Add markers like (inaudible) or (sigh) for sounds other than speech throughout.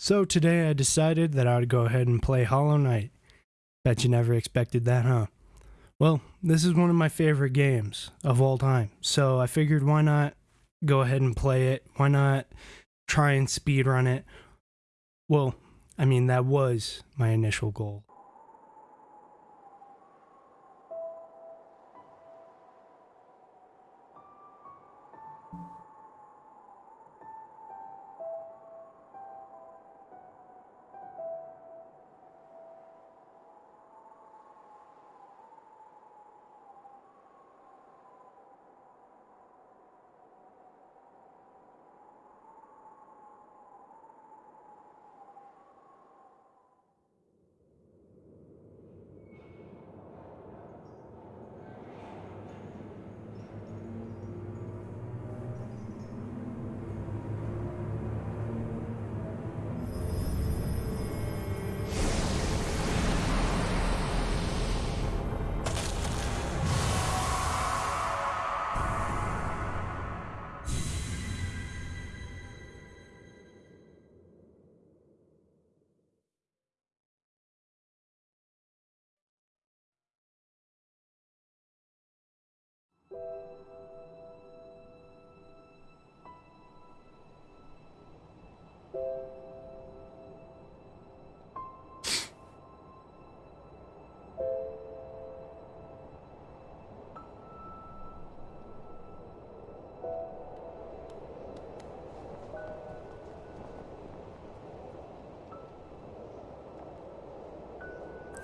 So today I decided that I would go ahead and play Hollow Knight. Bet you never expected that, huh? Well, this is one of my favorite games of all time, so I figured why not go ahead and play it? Why not try and speedrun it? Well, I mean, that was my initial goal.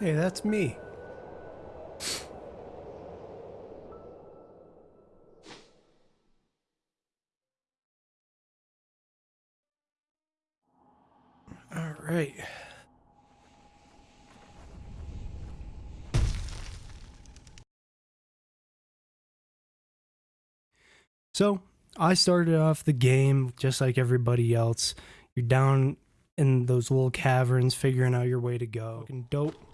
Hey, that's me. All right. So, I started off the game just like everybody else. You're down in those little caverns figuring out your way to go. Fucking dope.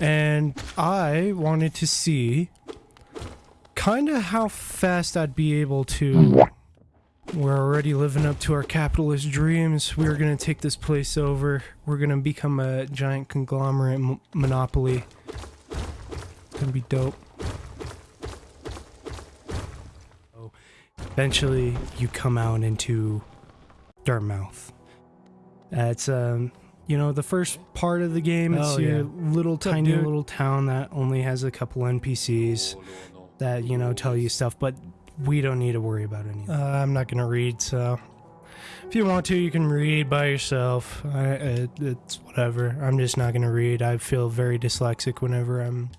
And I wanted to see kind of how fast I'd be able to. We're already living up to our capitalist dreams. We're going to take this place over. We're going to become a giant conglomerate monopoly. It's going to be dope. Eventually, you come out into Dirtmouth. It's um, you know, the first part of the game. It's Oh, your yeah. little up, tiny dude? little town that only has a couple NPCs that you know tell you stuff, but we don't need to worry about any. of that. Uh, I'm not gonna read, so if you want to, you can read by yourself. I, it, it's whatever. I'm just not gonna read. I feel very dyslexic whenever I'm.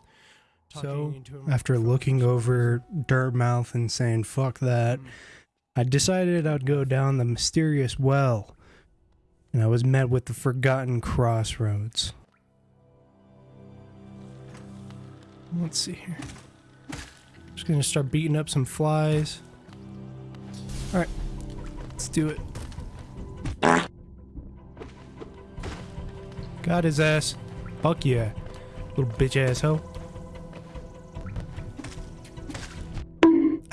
So after looking over Dirtmouth and saying "fuck that," I decided I'd go down the mysterious well, and I was met with the forgotten crossroads. Let's see here. Just gonna start beating up some flies. Alright, let's do it. Got his ass. Fuck yeah. Little bitch asshole.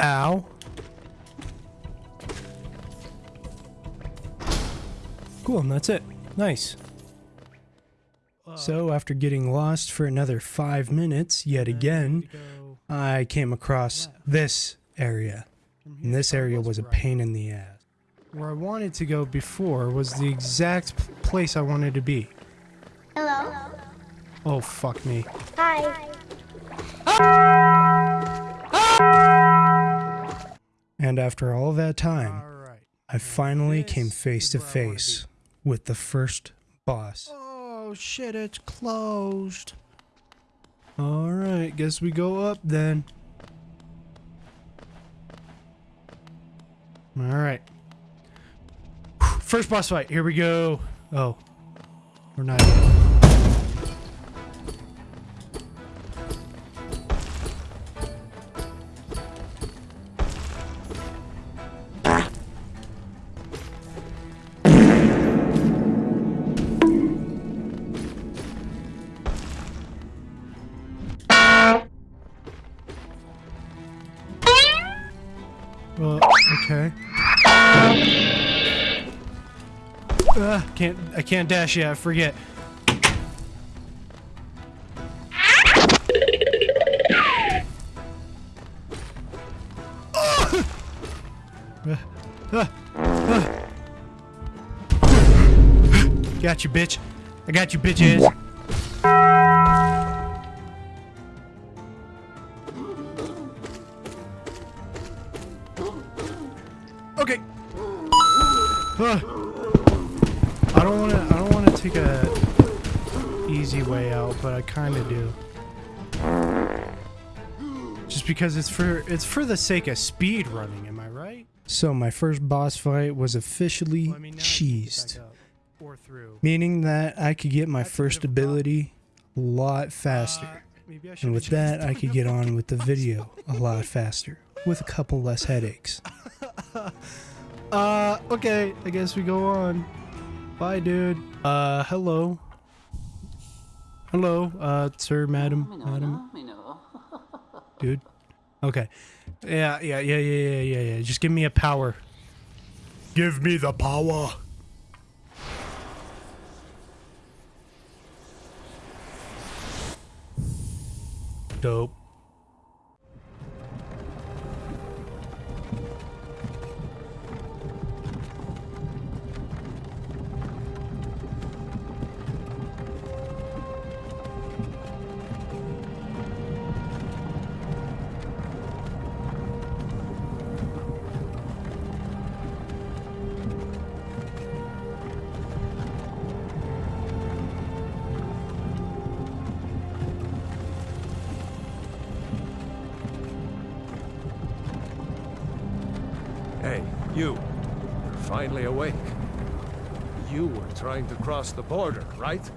Ow. Cool, and that's it. Nice. So, after getting lost for another five minutes, yet again, I came across this area. And this area was a pain in the ass. Where I wanted to go before was the exact place I wanted to be. Hello. Oh, fuck me. Hi. And after all that time, I finally came face to face with the first boss. Oh shit, it's closed. Alright, guess we go up then. Alright. First boss fight, here we go. Oh. We're not okay. Uh, can't I can't dash yet. I forget. Got you, bitch. I got you, bitches. Uh, I don't want to. I don't want to take a easy way out, but I kind of do. Just because it's for it's for the sake of speed running. Am I right? So my first boss fight was officially Well, I mean, now I can get cheesed, meaning that I could get my That's first a ability a lot faster. Uh, And with that, I could get on with the video a lot faster, with a couple less headaches. (laughs) Uh, okay, I guess we go on. Bye, dude. Uh, hello. Hello, uh, sir, madam, madam, dude. Okay. Yeah, yeah, yeah, yeah, yeah, yeah, yeah. Just give me a power. Give me the power. Dope. You. You're finally awake. You were trying to cross the border, right?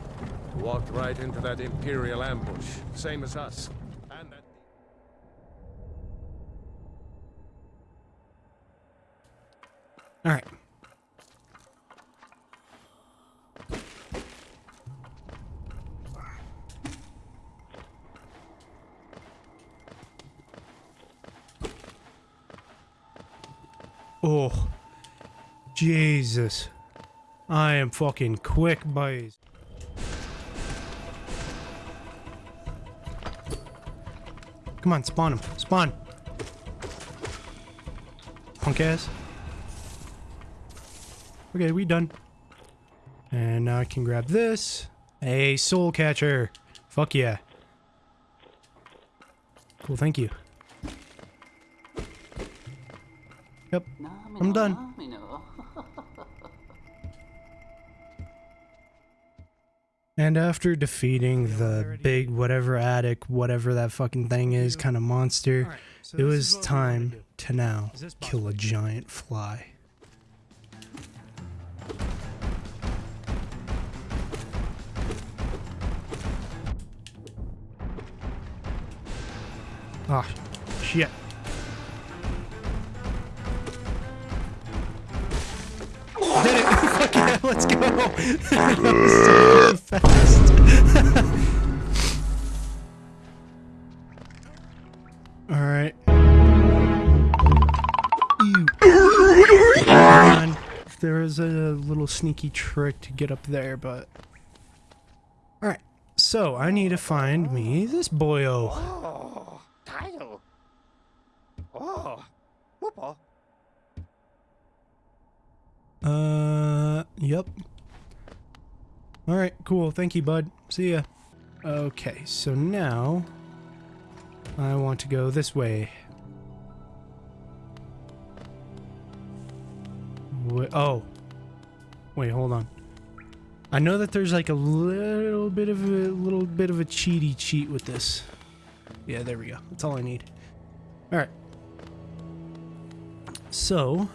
Walked right into that Imperial ambush, same as us. And that... All right. Oh, Jesus. I am fucking quick, boys. Come on, spawn him. Spawn. Punk ass. Okay, we done. And now I can grab this. A soul catcher. Fuck yeah. Cool, thank you. Yep, I'm done. And after defeating the big whatever attic, whatever that fucking thing is, kind of monster, Alright, so it was what we wanna time to now kill a giant fly. Ah, shit. Let's go! that was so fast. Alright. There is a little sneaky trick to get up there, but. Alright, so I need to find me this boyo. Oh, Kyle. Oh, whoopa. Uh, yep. Alright, cool. Thank you, bud. See ya. Okay, so now I want to go this way. Wait, oh. Wait, hold on. I know that there's like a little bit of a little bit of a cheaty cheat with this. Yeah, there we go. That's all I need. All right. So,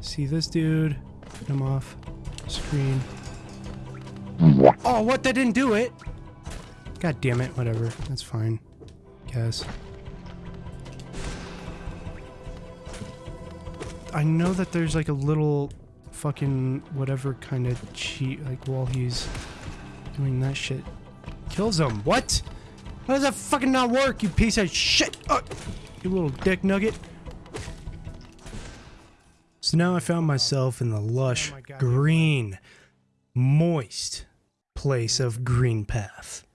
see this dude? Put him off screen. Oh, what? That didn't do it. God damn it. Whatever. That's fine. Guess. I know that there's like a little fucking whatever kind of cheat, like while he's doing that shit. Kills him. What? How does that fucking not work, you piece of shit? Oh, you little dick nugget. So now I found myself in the lush green moist place of Green Path.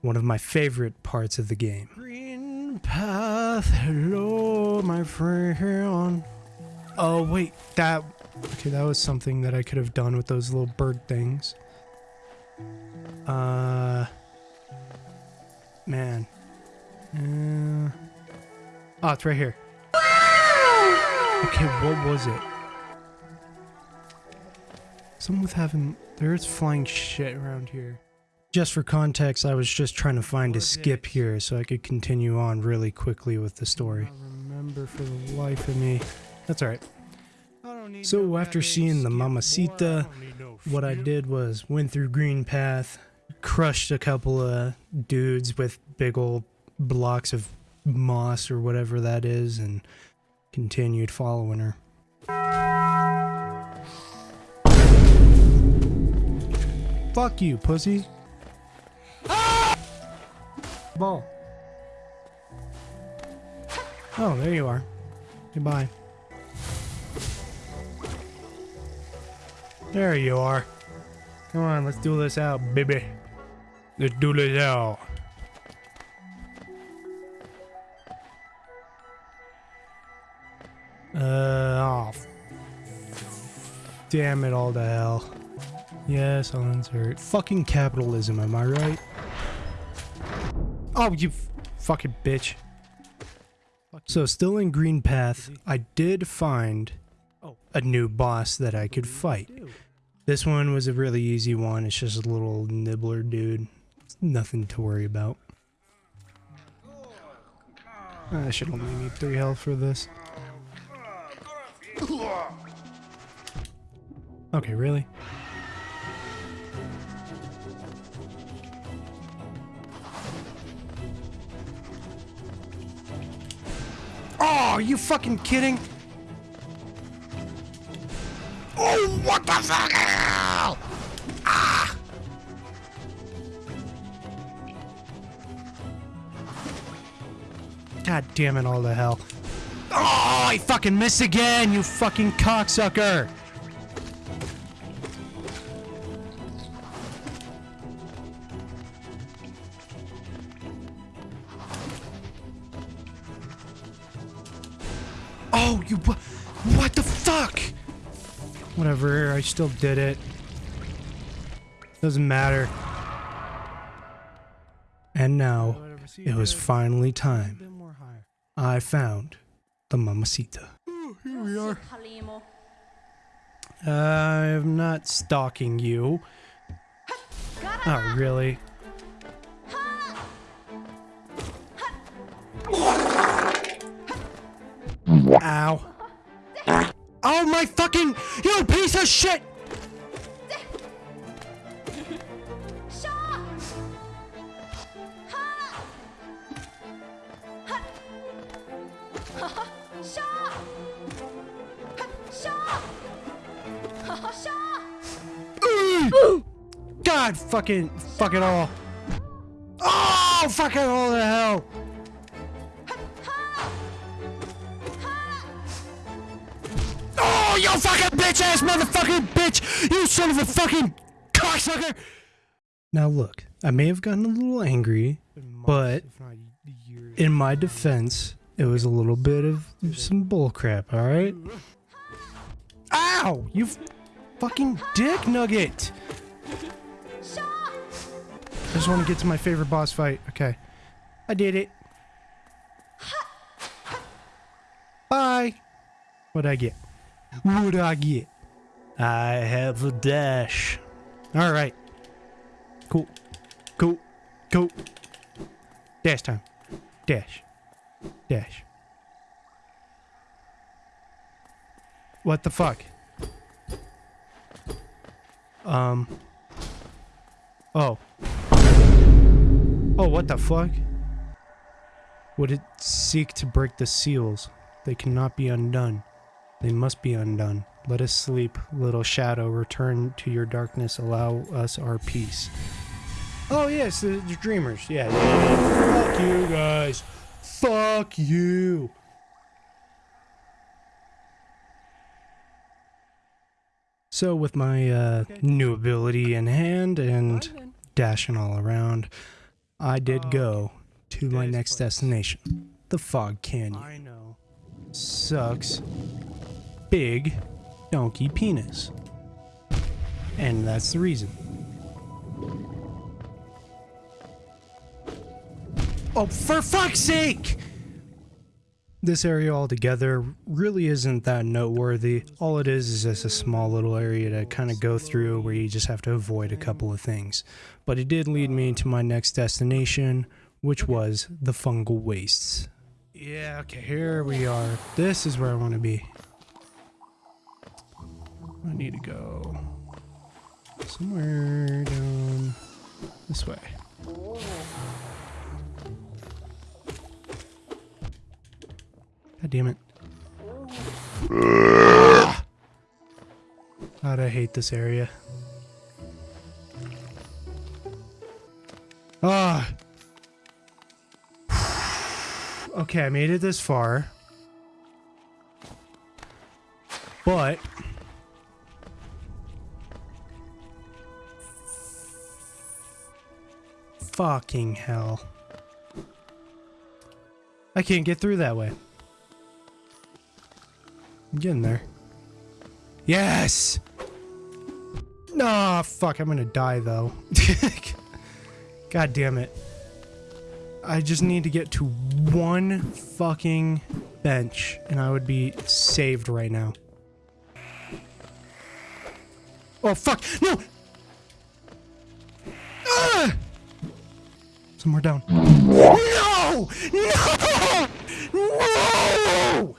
One of my favorite parts of the game. Green Path, hello, my friend. Oh, wait, that. Okay, that was something that I could have done with those little bird things. Uh. Man. Uh, oh, it's right here. Okay, what was it? Someone with having there's flying shit around here. Just for context, I was just trying to find a skip here so I could continue on really quickly with the story. I remember for the life of me. That's alright. So after seeing the Mamacita, what I did was went through Green Path, crushed a couple of dudes with big old blocks of moss or whatever that is, and continued following her. Fuck you, pussy. Ball. Oh, there you are. Goodbye. There you are. Come on, let's do this out, baby. Let's do this out. Damn it all to hell. Yes, I'll insert. Fucking capitalism, am I right? Oh, you fucking bitch. So, still in Green Path, I did find a new boss that I could fight. This one was a really easy one. It's just a little nibbler dude. It's nothing to worry about. Ah, I should only need three health for this. Okay, really? Oh, are you fucking kidding? Oh, what the fuck? Ah! God damn it, all the hell. Oh, I fucking missed again, you fucking cocksucker! Still did it. Doesn't matter. And now, it was finally time. I found the Mamacita. Oh, here we are. I'm not stalking you. Oh, really? Ow. Oh my fucking- You piece of shit! God fucking fuck it all. Oh fucking all the hell. Oh you fucking bitch ass motherfucking bitch! You son of a fucking cocksucker! Now look, I may have gotten a little angry, but in my defense, it was a little bit of some bullcrap, alright? Ow! You fucking dick nugget! I just want to get to my favorite boss fight. Okay. I did it. Bye. What'd I get? What'd I get? I have a dash. Alright. Cool. Cool. Cool. Dash time. Dash. Dash. What the fuck? Um. Oh. Oh, what the fuck? Would it seek to break the seals? They cannot be undone. They must be undone. Let us sleep, little shadow. Return to your darkness. Allow us our peace. Oh, yes, the, the dreamers. Yeah, yeah, yeah. Fuck you guys. Fuck you. So with my uh, new ability in hand and dashing all around, I did go to my next destination, the Fog Canyon. I know. Sucks. Big donkey penis. And that's the reason. Oh, for fuck's sake! This area altogether really isn't that noteworthy. All it is is just a small little area to kind of go through where you just have to avoid a couple of things. But it did lead me to my next destination, which was the fungal wastes. Yeah, okay, here we are. This is where I want to be. I need to go somewhere down this way. God damn it. God, I hate this area. Ah. okay, I made it this far. But fucking hell. I can't get through that way. I'm getting there. Yes! No, fuck, I'm gonna die though. (laughs) God damn it. I just need to get to one fucking bench and I would be saved right now. Oh fuck, no! Ah! Somewhere down. No! No! No!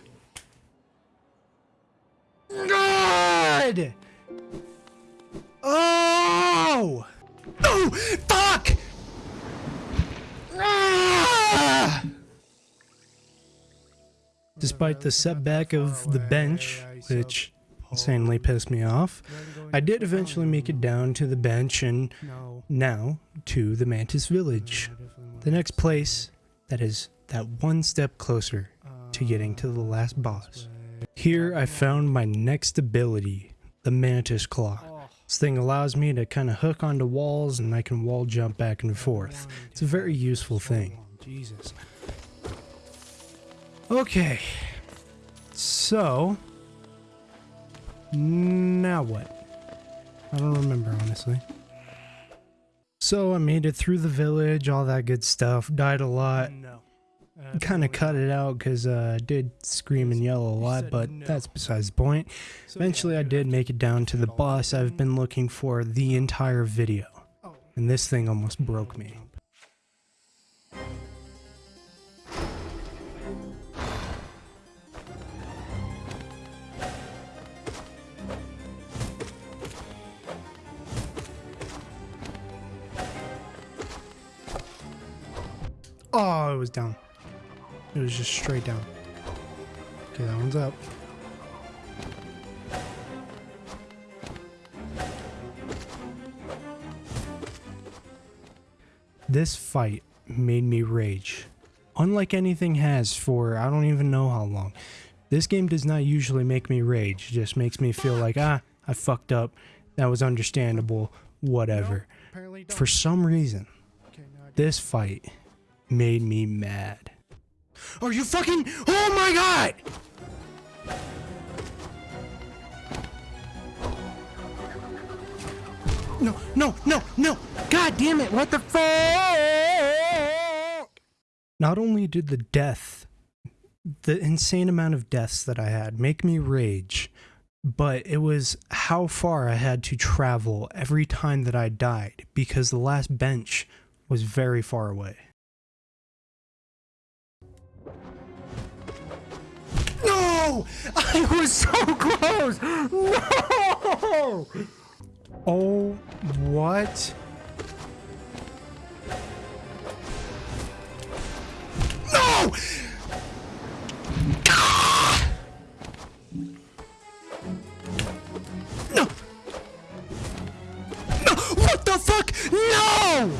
Despite the setback of the bench, which insanely pissed me off, I did eventually make it down to the bench and now to the Mantis Village. The next place that is that one step closer to getting to the last boss. Here I found my next ability, the Mantis Claw. This thing allows me to kind of hook onto walls and I can wall jump back and forth. It's a very useful thing. Jesus. Okay. So, now what? I don't remember, honestly. So I made it through the village, all that good stuff. Died a lot. No kind of cut it out because uh, I did scream and yell a lot, but that's besides the point. Eventually, I did make it down to the boss I've been looking for the entire video, and this thing almost broke me. Oh, it was down. It was just straight down. Okay, that one's up. This fight made me rage. Unlike anything has for I don't even know how long. This game does not usually make me rage. It just makes me feel like, ah, I fucked up. That was understandable. Whatever. For some reason, this fight made me mad. Are you fucking- Oh my god! No, no, no, no! God damn it, what the fuck? Not only did the death, the insane amount of deaths that I had make me rage, but it was how far I had to travel every time that I died because the last bench was very far away. I was so close! No! Oh, what? No! No! No! What the fuck? No!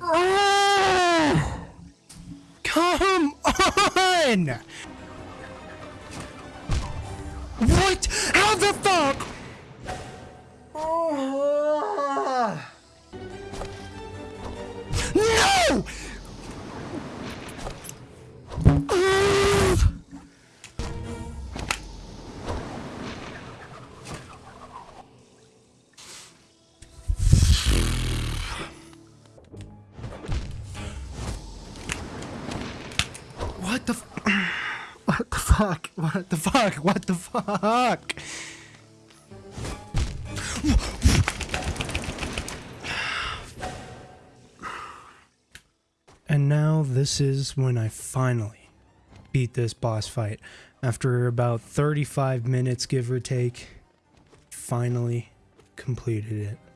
Oh! Come on! What? How the fuck? (laughs) What the fuck? And now this is when I finally beat this boss fight. After about 35 minutes, give or take, finally completed it.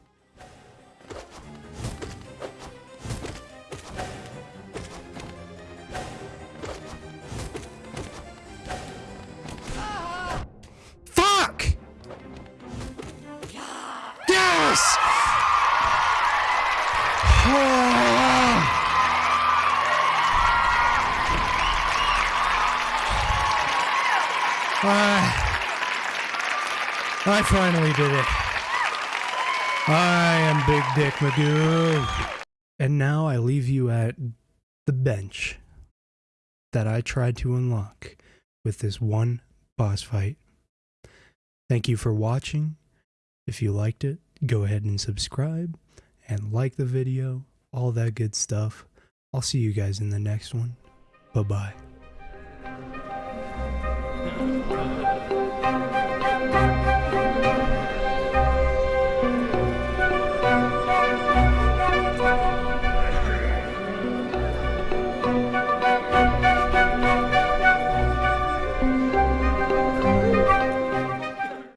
Finally did it. I am Big Dick Magoo. And now I leave you at the bench that I tried to unlock with this one boss fight. Thank you for watching. If you liked it, go ahead and subscribe and like the video, all that good stuff. I'll see you guys in the next one. Bye bye.